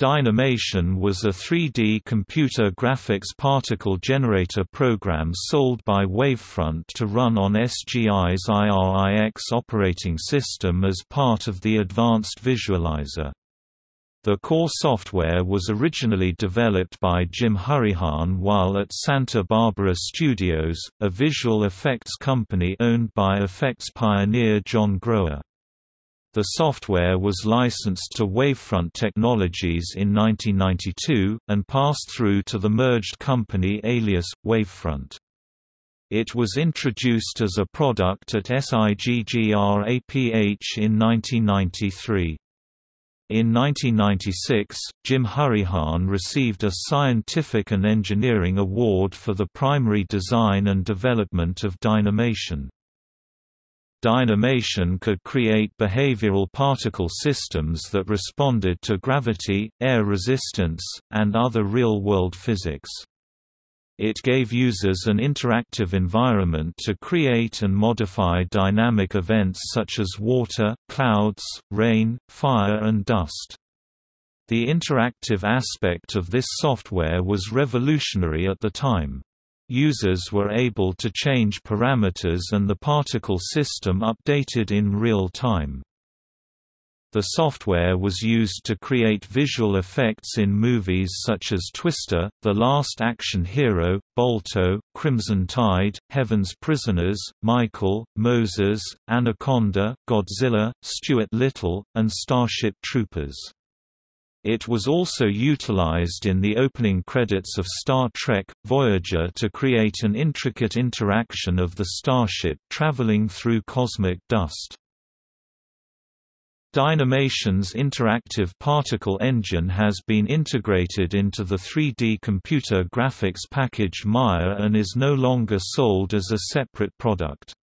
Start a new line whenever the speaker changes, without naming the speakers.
Dynamation was a 3D computer graphics particle generator program sold by Wavefront to run on SGI's IRIX operating system as part of the Advanced Visualizer. The core software was originally developed by Jim Hourihan while at Santa Barbara Studios, a visual effects company owned by effects pioneer John Grower. The software was licensed to Wavefront Technologies in 1992, and passed through to the merged company Alias, Wavefront. It was introduced as a product at SIGGRAPH in 1993. In 1996, Jim Hourihan received a Scientific and Engineering Award for the primary design and development of Dynamation. Dynamation could create behavioral particle systems that responded to gravity, air resistance, and other real-world physics. It gave users an interactive environment to create and modify dynamic events such as water, clouds, rain, fire and dust. The interactive aspect of this software was revolutionary at the time. Users were able to change parameters and the particle system updated in real time. The software was used to create visual effects in movies such as Twister, The Last Action Hero, Balto, Crimson Tide, Heaven's Prisoners, Michael, Moses, Anaconda, Godzilla, Stuart Little, and Starship Troopers. It was also utilized in the opening credits of Star Trek, Voyager to create an intricate interaction of the starship traveling through cosmic dust. Dynamation's interactive particle engine has been integrated into the 3D computer graphics package Maya and is no longer sold as a separate product.